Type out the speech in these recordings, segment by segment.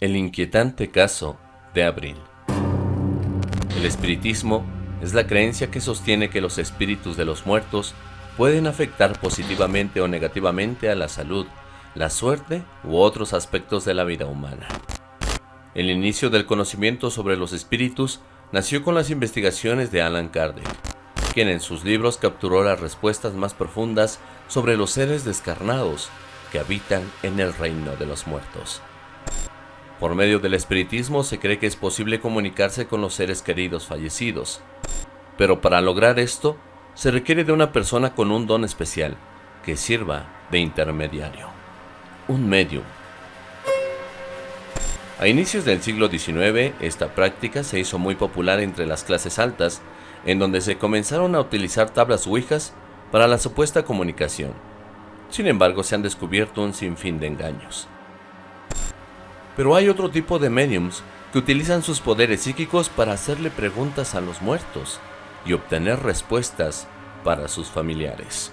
El inquietante caso de Abril. El espiritismo es la creencia que sostiene que los espíritus de los muertos pueden afectar positivamente o negativamente a la salud, la suerte u otros aspectos de la vida humana. El inicio del conocimiento sobre los espíritus nació con las investigaciones de Alan Kardec, quien en sus libros capturó las respuestas más profundas sobre los seres descarnados que habitan en el reino de los muertos. Por medio del espiritismo se cree que es posible comunicarse con los seres queridos fallecidos, pero para lograr esto se requiere de una persona con un don especial que sirva de intermediario, un medium. A inicios del siglo XIX, esta práctica se hizo muy popular entre las clases altas, en donde se comenzaron a utilizar tablas ouijas para la supuesta comunicación. Sin embargo, se han descubierto un sinfín de engaños. Pero hay otro tipo de mediums que utilizan sus poderes psíquicos para hacerle preguntas a los muertos y obtener respuestas para sus familiares.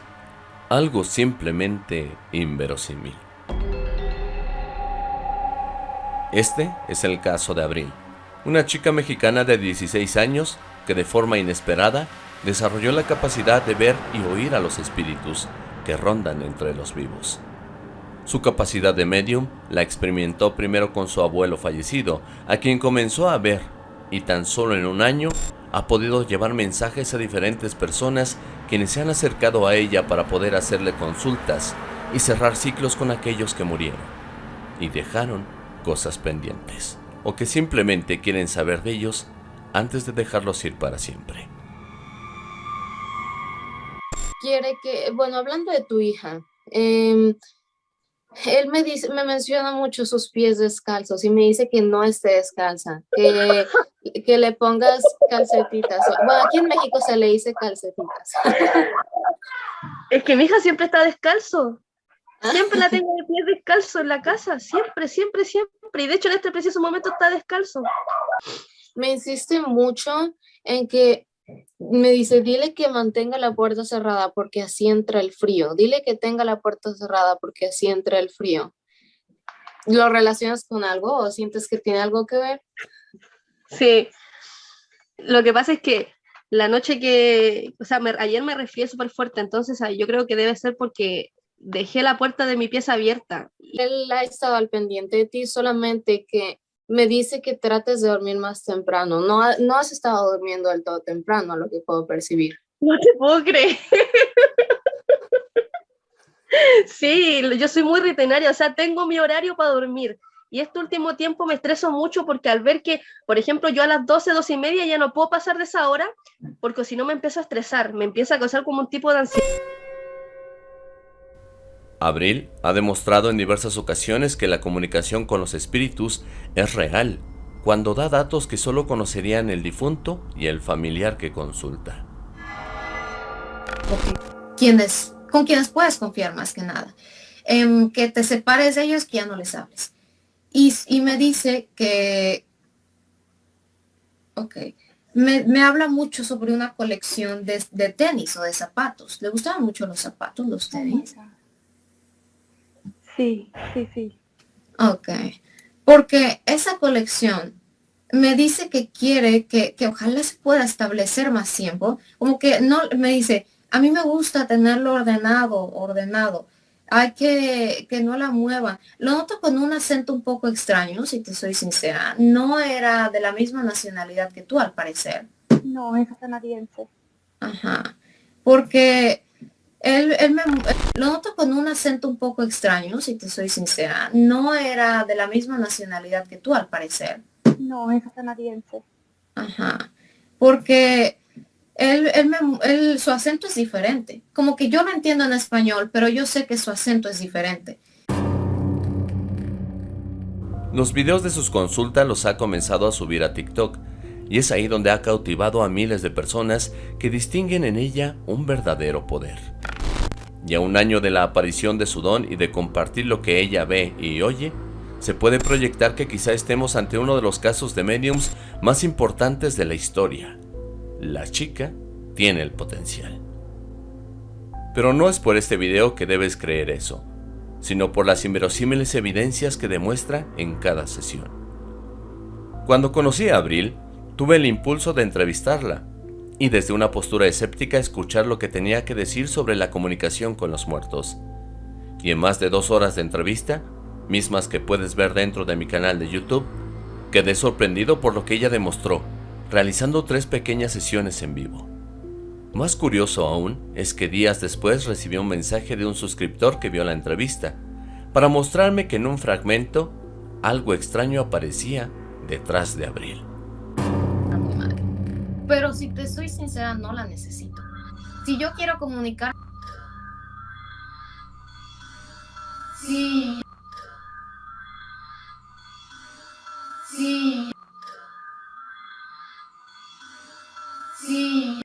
Algo simplemente inverosímil. Este es el caso de Abril, una chica mexicana de 16 años que de forma inesperada desarrolló la capacidad de ver y oír a los espíritus que rondan entre los vivos. Su capacidad de medium la experimentó primero con su abuelo fallecido, a quien comenzó a ver, y tan solo en un año ha podido llevar mensajes a diferentes personas quienes se han acercado a ella para poder hacerle consultas y cerrar ciclos con aquellos que murieron y dejaron cosas pendientes o que simplemente quieren saber de ellos antes de dejarlos ir para siempre. Quiere que, bueno, hablando de tu hija, eh, él me dice, me menciona mucho sus pies descalzos y me dice que no esté descalza, que, que le pongas calcetitas. Bueno, aquí en México se le dice calcetitas. Es que mi hija siempre está descalzo. Siempre la tengo de pies descalzo en la casa, siempre, siempre, siempre. Y de hecho en este preciso momento está descalzo. Me insiste mucho en que me dice, dile que mantenga la puerta cerrada porque así entra el frío. Dile que tenga la puerta cerrada porque así entra el frío. ¿Lo relacionas con algo o sientes que tiene algo que ver? Sí. Lo que pasa es que la noche que, o sea, ayer me refiero súper fuerte, entonces yo creo que debe ser porque dejé la puerta de mi pieza abierta. Él ha estado al pendiente de ti, solamente que me dice que trates de dormir más temprano. No, no has estado durmiendo del todo temprano, lo que puedo percibir. No te puedo creer. Sí, yo soy muy rutinaria, o sea, tengo mi horario para dormir. Y este último tiempo me estreso mucho porque al ver que, por ejemplo, yo a las 12, 12 y media ya no puedo pasar de esa hora, porque si no me empiezo a estresar, me empieza a causar como un tipo de ansiedad. Abril ha demostrado en diversas ocasiones que la comunicación con los espíritus es real, cuando da datos que solo conocerían el difunto y el familiar que consulta. ¿Quiénes, con quienes puedes confiar más que nada. Em, que te separes de ellos, que ya no les hables. Y, me dice que... Ok. Me, habla mucho sobre una colección de, de, tenis o de zapatos. ¿Le gustaban mucho los zapatos, los tenis? Sí, sí, sí. Ok. Porque esa colección me dice que quiere que, ojalá se pueda establecer más tiempo. Como que no, me dice, a mí me gusta tenerlo ordenado, ordenado. Hay que que no la muevan. Lo noto con un acento un poco extraño, si te soy sincera. No era de la misma nacionalidad que tú, al parecer. No, es canadiense. Ajá. Porque él, él me, lo noto con un acento un poco extraño, si te soy sincera. No era de la misma nacionalidad que tú, al parecer. No, es canadiense. Ajá. Porque él, él me, su acento es diferente. Como que yo lo entiendo en español, pero yo sé que su acento es diferente. Los videos de sus consultas los ha comenzado a subir a TikTok, y es ahí donde ha cautivado a miles de personas que distinguen en ella un verdadero poder y a un año de la aparición de su don y de compartir lo que ella ve y oye, se puede proyectar que quizá estemos ante uno de los casos de mediums más importantes de la historia. La chica tiene el potencial. Pero no es por este video que debes creer eso, sino por las inverosímiles evidencias que demuestra en cada sesión. Cuando conocí a Abril, tuve el impulso de entrevistarla y desde una postura escéptica escuchar lo que tenía que decir sobre la comunicación con los muertos. Y en más de dos horas de entrevista, mismas que puedes ver dentro de mi canal de YouTube, quedé sorprendido por lo que ella demostró, realizando tres pequeñas sesiones en vivo. Más curioso aún es que días después recibí un mensaje de un suscriptor que vio la entrevista, para mostrarme que en un fragmento algo extraño aparecía detrás de Abril. Pero si te soy sincera, no la necesito. Si yo quiero comunicar... Sí. Sí. Sí.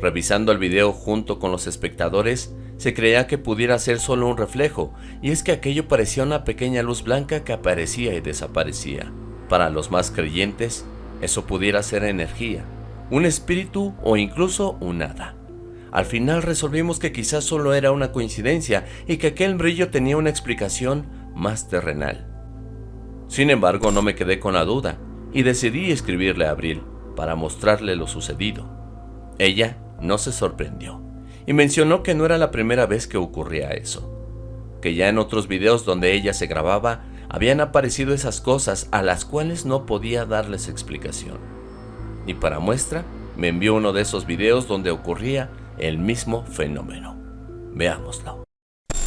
Revisando el video junto con los espectadores, se creía que pudiera ser solo un reflejo, y es que aquello parecía una pequeña luz blanca que aparecía y desaparecía. Para los más creyentes, eso pudiera ser energía, un espíritu o incluso un hada. Al final resolvimos que quizás solo era una coincidencia y que aquel brillo tenía una explicación más terrenal. Sin embargo, no me quedé con la duda y decidí escribirle a Abril para mostrarle lo sucedido. Ella no se sorprendió y mencionó que no era la primera vez que ocurría eso, que ya en otros videos donde ella se grababa habían aparecido esas cosas a las cuales no podía darles explicación. Y para muestra, me envió uno de esos videos donde ocurría el mismo fenómeno. Veámoslo.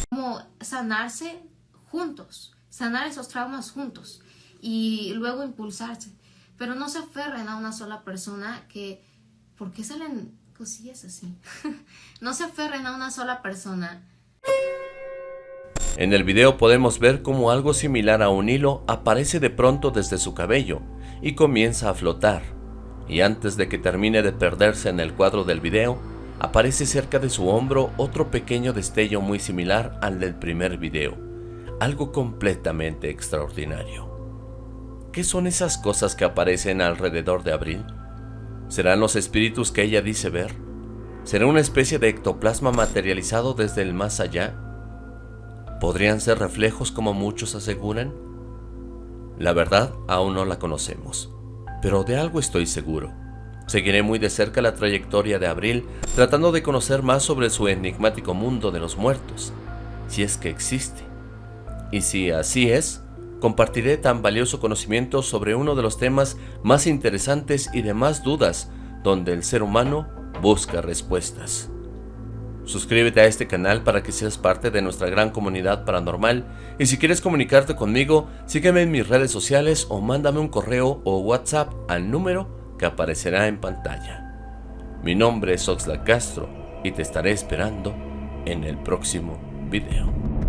Como sanarse juntos, sanar esos traumas juntos y luego impulsarse. Pero no se aferren a una sola persona que, ¿por qué salen cosillas así? no se aferren a una sola persona. En el video podemos ver cómo algo similar a un hilo aparece de pronto desde su cabello y comienza a flotar. Y antes de que termine de perderse en el cuadro del video, aparece cerca de su hombro otro pequeño destello muy similar al del primer video, algo completamente extraordinario. ¿Qué son esas cosas que aparecen alrededor de Abril? ¿Serán los espíritus que ella dice ver? ¿Será una especie de ectoplasma materializado desde el más allá? ¿Podrían ser reflejos como muchos aseguran? La verdad aún no la conocemos, pero de algo estoy seguro. Seguiré muy de cerca la trayectoria de Abril tratando de conocer más sobre su enigmático mundo de los muertos, si es que existe. Y si así es, compartiré tan valioso conocimiento sobre uno de los temas más interesantes y de más dudas donde el ser humano busca respuestas. Suscríbete a este canal para que seas parte de nuestra gran comunidad paranormal y si quieres comunicarte conmigo, sígueme en mis redes sociales o mándame un correo o WhatsApp al número que aparecerá en pantalla. Mi nombre es Oxlack Castro y te estaré esperando en el próximo video.